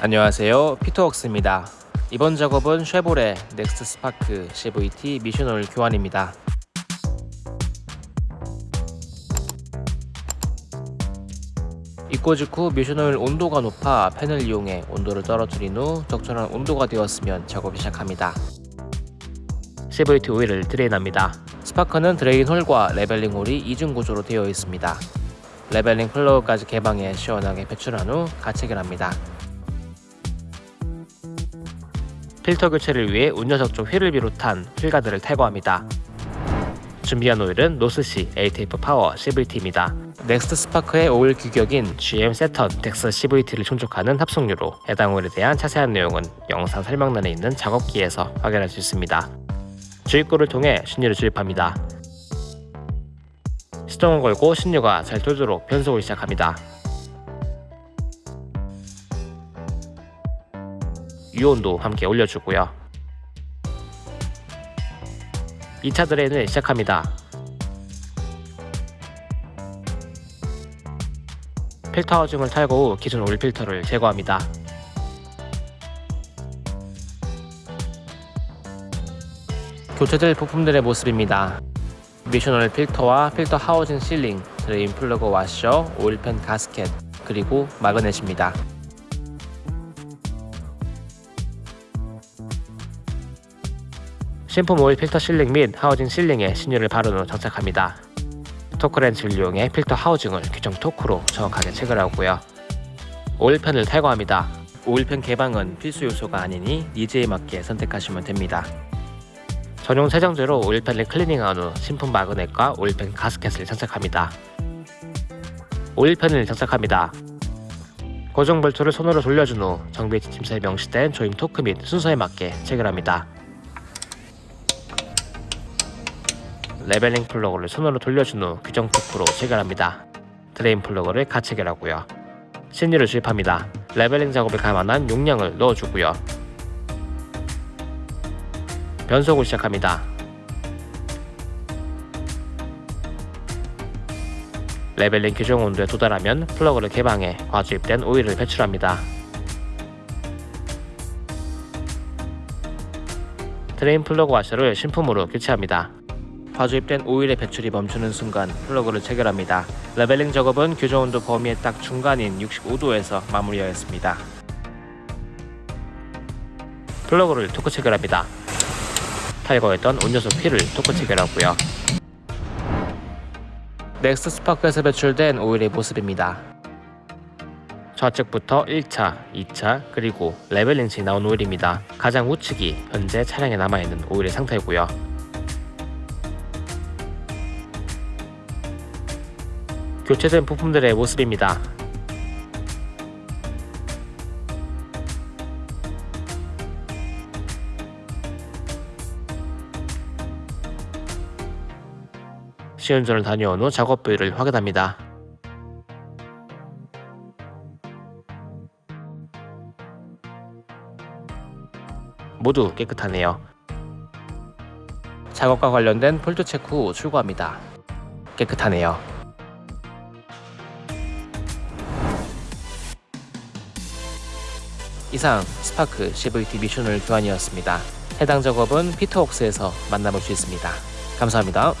안녕하세요. 피터웍스입니다. 이번 작업은 쉐보레 넥스트 스파크 CVT 미션오일 교환입니다. 입고 직후 미션오일 온도가 높아 팬을 이용해 온도를 떨어뜨린 후 적절한 온도가 되었으면 작업을 시작합니다. CVT 오일을 drain합니다. 스파크는 drain hole과 leveling hole이 이중 구조로 되어 있습니다. leveling 플러그까지 개방해 시원하게 배출한 후 가체결합니다 필터 교체를 위해 운전석 쪽 휠을 비롯한 휠가드를 탈거합니다. 준비한 오일은 노스시 ATF 파워 CVT입니다. 넥스트 스파크의 오일 규격인 GM 세턴 덱스 CVT를 충족하는 합성유로 해당 오일에 대한 자세한 내용은 영상 설명란에 있는 작업기에서 확인할 수 있습니다. 주입구를 통해 신유를 주입합니다. 시동을 걸고 신유가 잘 돌도록 변속을 시작합니다. 유온도 함께 올려주고요. 2차 드레인을 시작합니다. 필터 하우징을 탈거 후 기존 오일 필터를 제거합니다. 교체될 부품들의 모습입니다. 오일 필터와 필터 housing sealing, drain 플러그 와셔, 오일팬 가스켓, 그리고 magnet입니다 신품 오일 필터 sealing 및 housing sealing에 신유를 바른 후 장착합니다. 토크렌치를 이용해 필터 housing을 규정 토크로 정확하게 체결하고요. 오일팬을 탈거합니다. 오일팬 개방은 필수 요소가 아니니 needs에 맞게 선택하시면 됩니다. 전용 세정제로 오일팬을 cleaning한 후 신품 magnet과 오일팬 가스켓을 장착합니다. 오일팬을 장착합니다. 고정 볼트를 손으로 돌려준 후 정비 지침서에 명시된 조임 토크 및 순서에 맞게 체결합니다. leveling 플러그를 손으로 돌려준 후 규정 토크로 체결합니다. drain 플러그를 같이 체결하고요. 신유를 주입합니다. leveling 작업을 감안한 용량을 넣어주고요. 변속을 시작합니다. leveling 규정 온도에 도달하면 플러그를 개방해 과주입된 오일을 배출합니다. drain 플러그 와셔를 신품으로 교체합니다. 과주입된 오일의 배출이 멈추는 순간 플러그를 체결합니다. leveling 작업은 규정 온도 범위의 딱 중간인 65도에서 마무리하였습니다. 플러그를 토크 체결합니다. 탈거했던 온요소 휠을 토크 체결하고요. 넥스트 스파크에서 배출된 오일의 모습입니다. 좌측부터 1차, 2차, 그리고 leveling 시 나온 오일입니다. 가장 우측이 현재 차량에 남아있는 오일의 상태고요. 교체된 부품들의 모습입니다. 시운전을 다녀온 후 작업 부위를 확인합니다. 모두 깨끗하네요. 작업과 관련된 fault 체크 후 출고합니다. 깨끗하네요. 이상 스파크 CVT 미션오일 교환이었습니다. 해당 작업은 피터웍스에서 만나볼 수 있습니다. 감사합니다.